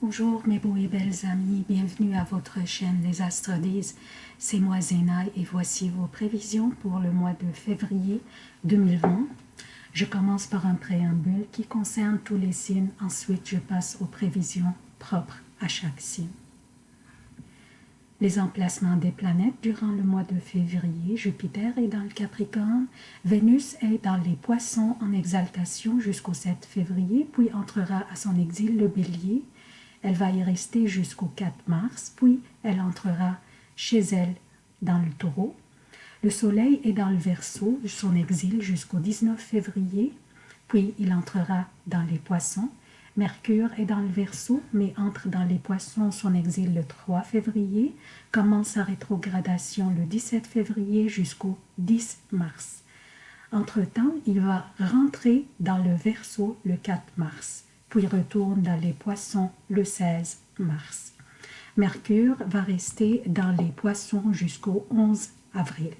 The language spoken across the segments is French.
Bonjour mes beaux et belles amis, bienvenue à votre chaîne Les Astres disent. C'est moi Zéna et voici vos prévisions pour le mois de février 2020. Je commence par un préambule qui concerne tous les signes, ensuite je passe aux prévisions propres à chaque signe. Les emplacements des planètes durant le mois de février, Jupiter est dans le Capricorne, Vénus est dans les Poissons en exaltation jusqu'au 7 février, puis entrera à son exil le Bélier, elle va y rester jusqu'au 4 mars, puis elle entrera chez elle dans le taureau. Le soleil est dans le verso, son exil jusqu'au 19 février, puis il entrera dans les poissons. Mercure est dans le verso, mais entre dans les poissons, son exil le 3 février, commence sa rétrogradation le 17 février jusqu'au 10 mars. Entre-temps, il va rentrer dans le verso le 4 mars puis retourne dans les poissons le 16 mars. Mercure va rester dans les poissons jusqu'au 11 avril.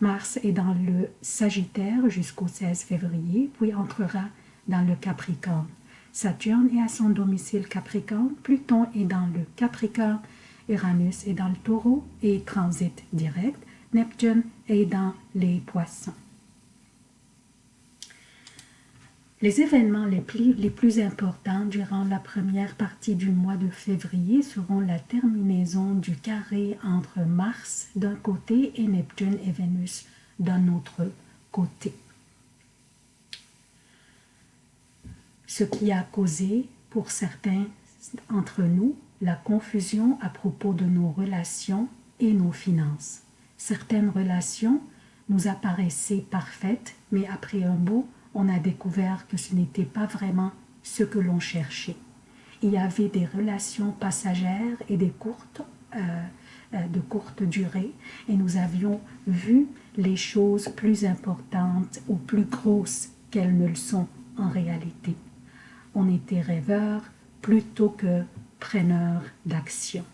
Mars est dans le Sagittaire jusqu'au 16 février, puis entrera dans le Capricorne. Saturne est à son domicile Capricorne, Pluton est dans le Capricorne, Uranus est dans le Taureau et transite direct, Neptune est dans les Poissons. Les événements les plus, les plus, importants durant la première partie du mois de février seront la terminaison du carré entre Mars d'un côté et Neptune et Vénus d'un autre côté. Ce qui a causé pour certains entre nous la confusion à propos de nos relations et nos finances. Certaines relations nous apparaissaient parfaites, mais après un beau on a découvert que ce n'était pas vraiment ce que l'on cherchait. Il y avait des relations passagères et des courtes, euh, euh, de courte durée, et nous avions vu les choses plus importantes ou plus grosses qu'elles ne le sont en réalité. On était rêveurs plutôt que preneurs d'action.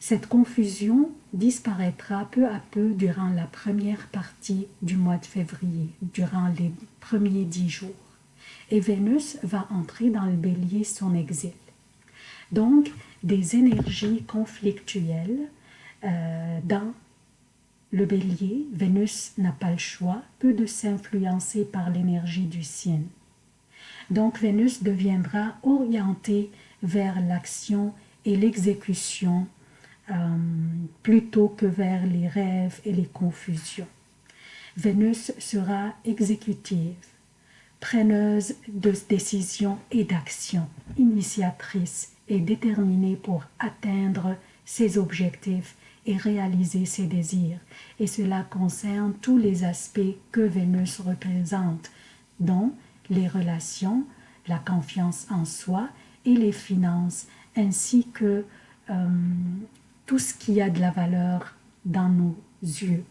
Cette confusion disparaîtra peu à peu durant la première partie du mois de février, durant les premiers dix jours. Et Vénus va entrer dans le bélier son exil. Donc, des énergies conflictuelles euh, dans le bélier, Vénus n'a pas le choix, peu de s'influencer par l'énergie du signe. Donc Vénus deviendra orientée vers l'action et l'exécution euh, plutôt que vers les rêves et les confusions. Vénus sera exécutive, preneuse de décisions et d'actions, initiatrice et déterminée pour atteindre ses objectifs et réaliser ses désirs. Et cela concerne tous les aspects que Vénus représente, dont les relations, la confiance en soi et les finances, ainsi que euh, tout ce qui a de la valeur dans nos yeux.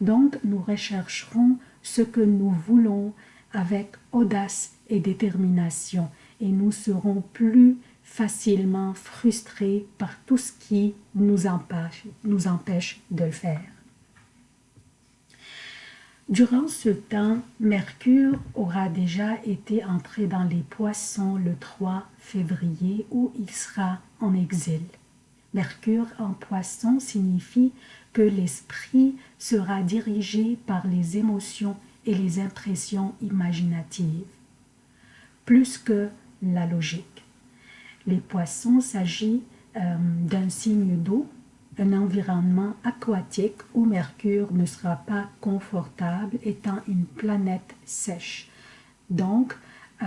Donc, nous rechercherons ce que nous voulons avec audace et détermination et nous serons plus facilement frustrés par tout ce qui nous empêche, de le faire. Durant ce temps, Mercure aura déjà été entré dans les poissons le 3 février où il sera en exil. Mercure en poisson signifie que l'esprit sera dirigé par les émotions et les impressions imaginatives, plus que la logique. Les poissons s'agit euh, d'un signe d'eau, un environnement aquatique où Mercure ne sera pas confortable étant une planète sèche. Donc, euh,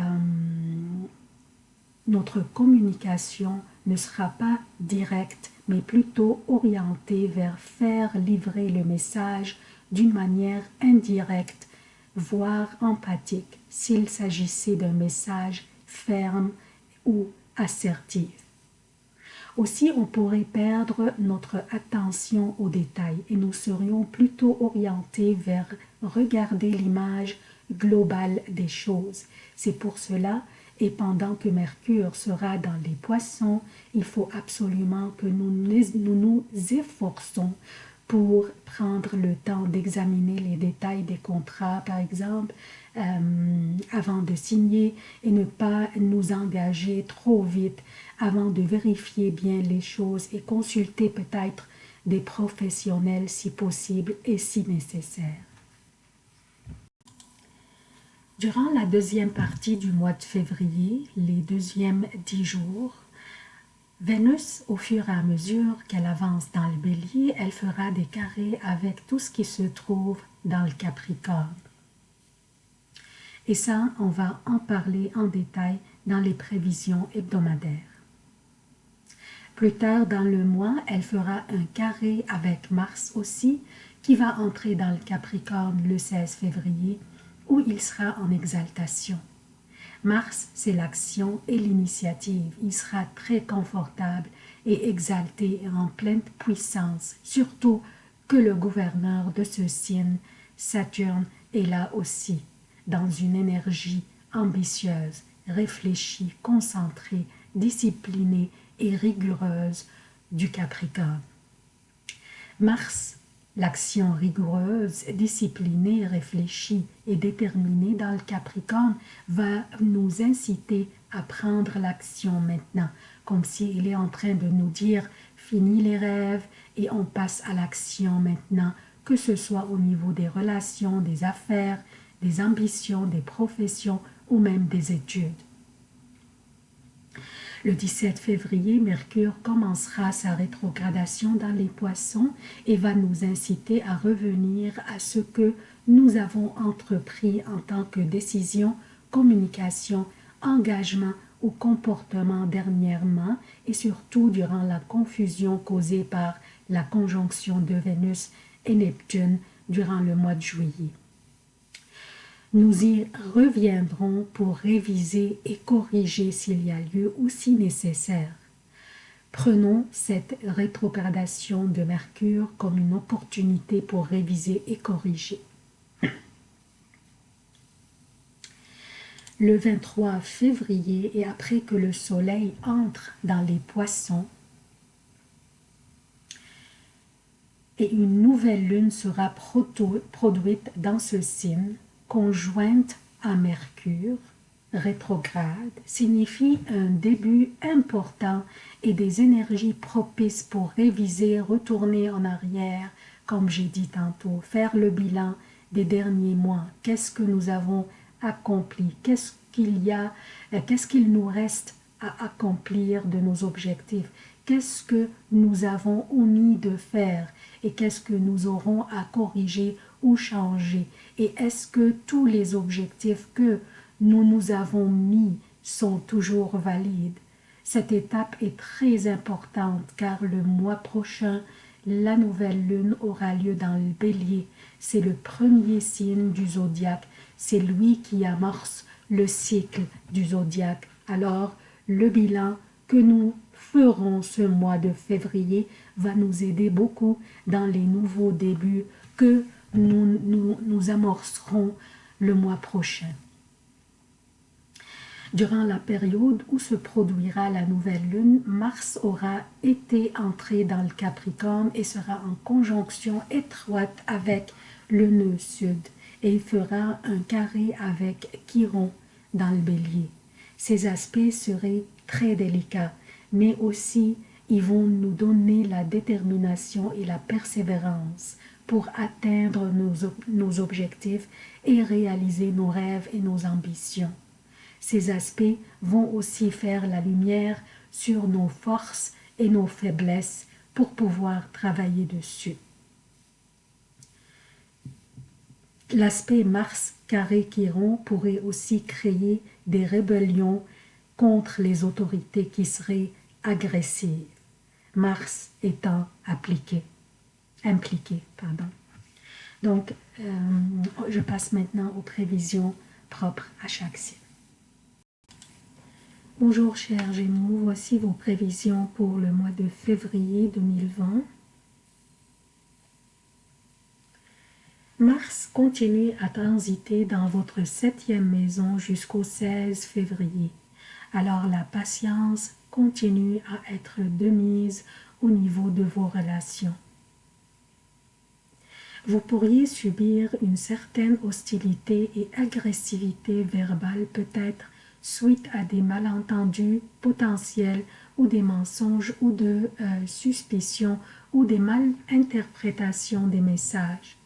notre communication ne sera pas directe, mais plutôt orientée vers faire livrer le message d'une manière indirecte, voire empathique, s'il s'agissait d'un message ferme ou assertif. Aussi, on pourrait perdre notre attention aux détails et nous serions plutôt orientés vers regarder l'image globale des choses. C'est pour cela et pendant que Mercure sera dans les poissons, il faut absolument que nous nous, efforçons pour prendre le temps d'examiner les détails des contrats, par exemple, euh, avant de signer et ne pas nous engager trop vite avant de vérifier bien les choses et consulter peut-être des professionnels si possible et si nécessaire. Durant la deuxième partie du mois de février, les deuxièmes dix jours, Vénus, au fur et à mesure qu'elle avance dans le bélier, elle fera des carrés avec tout ce qui se trouve dans le Capricorne. Et ça, on va en parler en détail dans les prévisions hebdomadaires. Plus tard dans le mois, elle fera un carré avec Mars aussi, qui va entrer dans le Capricorne le 16 février, où il sera en exaltation. Mars, c'est l'action et l'initiative. Il sera très confortable et exalté en pleine puissance, surtout que le gouverneur de ce signe, Saturne, est là aussi dans une énergie ambitieuse, réfléchie, concentrée, disciplinée et rigoureuse du Capricorne. Mars, l'action rigoureuse, disciplinée, réfléchie et déterminée dans le Capricorne va nous inciter à prendre l'action maintenant, comme s'il est en train de nous dire « fini les rêves et on passe à l'action maintenant », que ce soit au niveau des relations, des affaires, des ambitions, des professions ou même des études. Le 17 février, Mercure commencera sa rétrogradation dans les poissons et va nous inciter à revenir à ce que nous avons entrepris en tant que décision, communication, engagement ou comportement dernièrement et surtout durant la confusion causée par la conjonction de Vénus et Neptune durant le mois de juillet. Nous y reviendrons pour réviser et corriger s'il y a lieu ou si nécessaire. Prenons cette rétrogradation de Mercure comme une opportunité pour réviser et corriger. Le 23 février et après que le soleil entre dans les poissons, et une nouvelle lune sera produite dans ce signe, conjointe à Mercure, rétrograde, signifie un début important et des énergies propices pour réviser, retourner en arrière, comme j'ai dit tantôt, faire le bilan des derniers mois. Qu'est-ce que nous avons accompli? Qu'est-ce qu'il y a euh, Qu'est-ce qu'il nous reste à accomplir de nos objectifs? Qu'est-ce que nous avons omis de faire et qu'est-ce que nous aurons à corriger ou changer et est-ce que tous les objectifs que nous nous avons mis sont toujours valides? Cette étape est très importante car le mois prochain, la nouvelle lune aura lieu dans le bélier. C'est le premier signe du zodiaque. C'est lui qui amorce le cycle du zodiaque. Alors, le bilan que nous ferons ce mois de février va nous aider beaucoup dans les nouveaux débuts que nous, nous, amorcerons le mois prochain. Durant la période où se produira la nouvelle lune, Mars aura été entré dans le Capricorne et sera en conjonction étroite avec le nœud sud et il fera un carré avec Chiron dans le bélier. Ces aspects seraient très délicats, mais aussi ils vont nous donner la détermination et la persévérance pour atteindre nos, objectifs et réaliser nos rêves et nos ambitions. Ces aspects vont aussi faire la lumière sur nos forces et nos faiblesses pour pouvoir travailler dessus. L'aspect Mars carré Chiron pourrait aussi créer des rébellions contre les autorités qui seraient agressives, Mars étant appliqué impliqué. Pardon. Donc, euh, je passe maintenant aux prévisions propres à chaque signe. Bonjour chers Gémeaux, voici vos prévisions pour le mois de février 2020. Mars continue à transiter dans votre septième maison jusqu'au 16 février. Alors la patience continue à être de mise au niveau de vos relations. Vous pourriez subir une certaine hostilité et agressivité verbale peut-être suite à des malentendus potentiels ou des mensonges ou de euh, suspicions ou des malinterprétations des messages.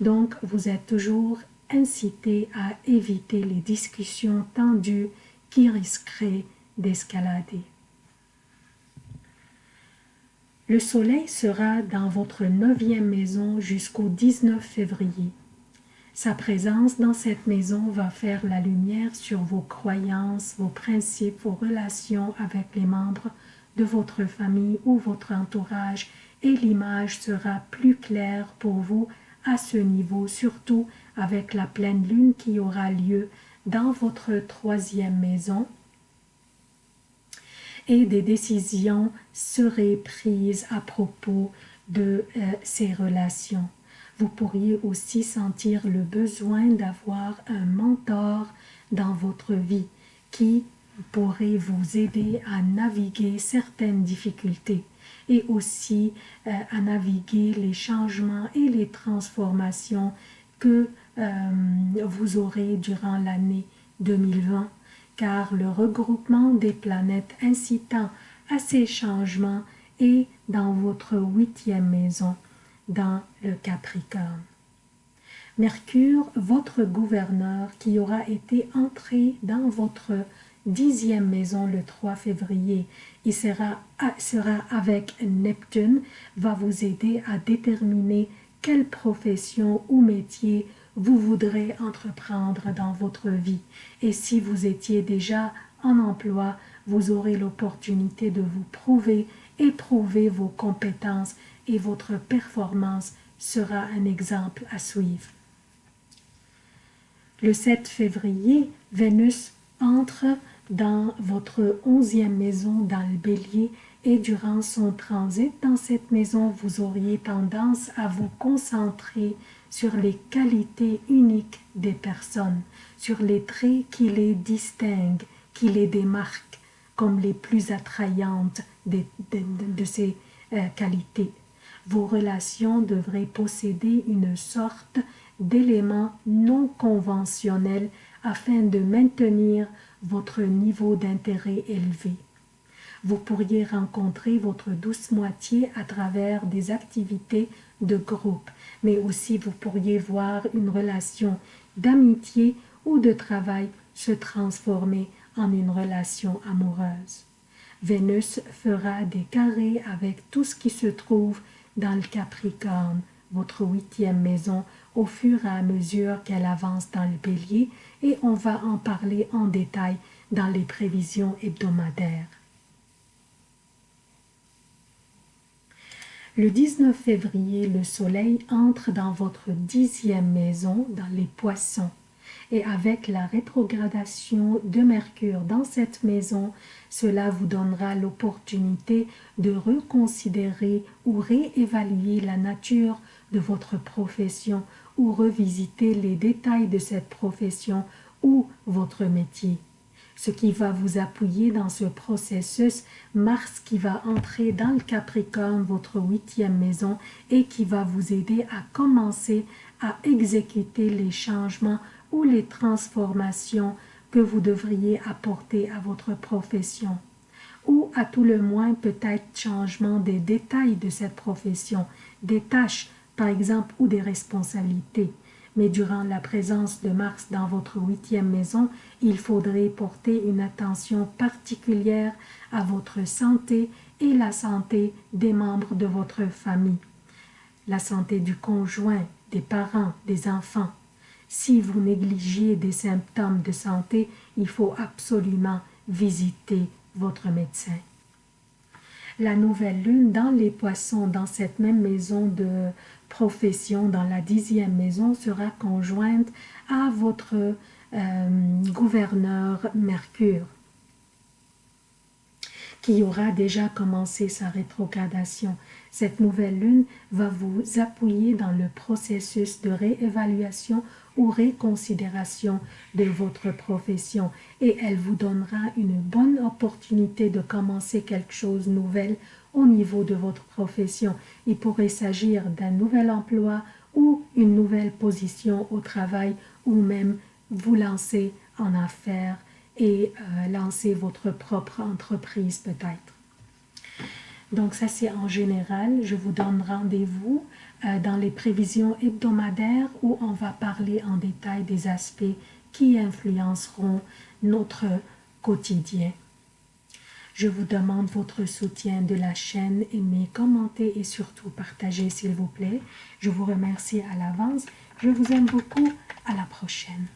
Donc, vous êtes toujours incité à éviter les discussions tendues qui risqueraient d'escalader. Le soleil sera dans votre neuvième maison jusqu'au 19 février. Sa présence dans cette maison va faire la lumière sur vos croyances, vos principes, vos relations avec les membres de votre famille ou votre entourage et l'image sera plus claire pour vous à ce niveau, surtout avec la pleine lune qui aura lieu dans votre troisième maison et des décisions seraient prises à propos de euh, ces relations. Vous pourriez aussi sentir le besoin d'avoir un mentor dans votre vie qui pourrait vous aider à naviguer certaines difficultés et aussi euh, à naviguer les changements et les transformations que euh, vous aurez durant l'année 2020 car le regroupement des planètes incitant à ces changements est dans votre huitième maison dans le Capricorne. Mercure, votre gouverneur, qui aura été entré dans votre dixième maison le 3 février, il sera, avec Neptune, va vous aider à déterminer quelle profession ou métier vous voudrez entreprendre dans votre vie. Et si vous étiez déjà en emploi, vous aurez l'opportunité de vous prouver et prouver vos compétences et votre performance sera un exemple à suivre. Le 7 février, Vénus entre dans votre onzième maison dans le bélier et durant son transit dans cette maison, vous auriez tendance à vous concentrer sur les qualités uniques des personnes, sur les traits qui les distinguent, qui les démarquent comme les plus attrayantes de, ces euh, qualités vos relations devraient posséder une sorte d'élément non conventionnel afin de maintenir votre niveau d'intérêt élevé. Vous pourriez rencontrer votre douce moitié à travers des activités de groupe, mais aussi vous pourriez voir une relation d'amitié ou de travail se transformer en une relation amoureuse. Vénus fera des carrés avec tout ce qui se trouve dans le Capricorne, votre huitième maison, au fur et à mesure qu'elle avance dans le bélier et on va en parler en détail dans les prévisions hebdomadaires. Le 19 février, le soleil entre dans votre dixième maison, dans les poissons et avec la rétrogradation de Mercure dans cette maison, cela vous donnera l'opportunité de reconsidérer ou réévaluer la nature de votre profession ou revisiter les détails de cette profession ou votre métier. Ce qui va vous appuyer dans ce processus, Mars qui va entrer dans le Capricorne, votre huitième maison, et qui va vous aider à commencer à exécuter les changements ou les transformations que vous devriez apporter à votre profession ou à tout le moins peut-être changement des détails de cette profession, des tâches par exemple ou des responsabilités. Mais durant la présence de Mars dans votre huitième maison, il faudrait porter une attention particulière à votre santé et la santé des membres de votre famille, la santé du conjoint, des parents, des enfants, si vous négligiez des symptômes de santé, il faut absolument visiter votre médecin. La nouvelle lune dans les poissons, dans cette même maison de profession, dans la dixième maison, sera conjointe à votre euh, gouverneur Mercure qui aura déjà commencé sa rétrogradation. Cette nouvelle lune va vous appuyer dans le processus de réévaluation ou réconsidération de votre profession et elle vous donnera une bonne opportunité de commencer quelque chose de nouvel au niveau de votre profession. Il pourrait s'agir d'un nouvel emploi ou une nouvelle position au travail ou même vous lancer en affaires et euh, lancer votre propre entreprise peut-être. Donc ça c'est en général, je vous donne rendez-vous euh, dans les prévisions hebdomadaires où on va parler en détail des aspects qui influenceront notre quotidien. Je vous demande votre soutien de la chaîne, aimez, commentez et surtout partagez s'il vous plaît. Je vous remercie à l'avance. Je vous aime beaucoup. À la prochaine.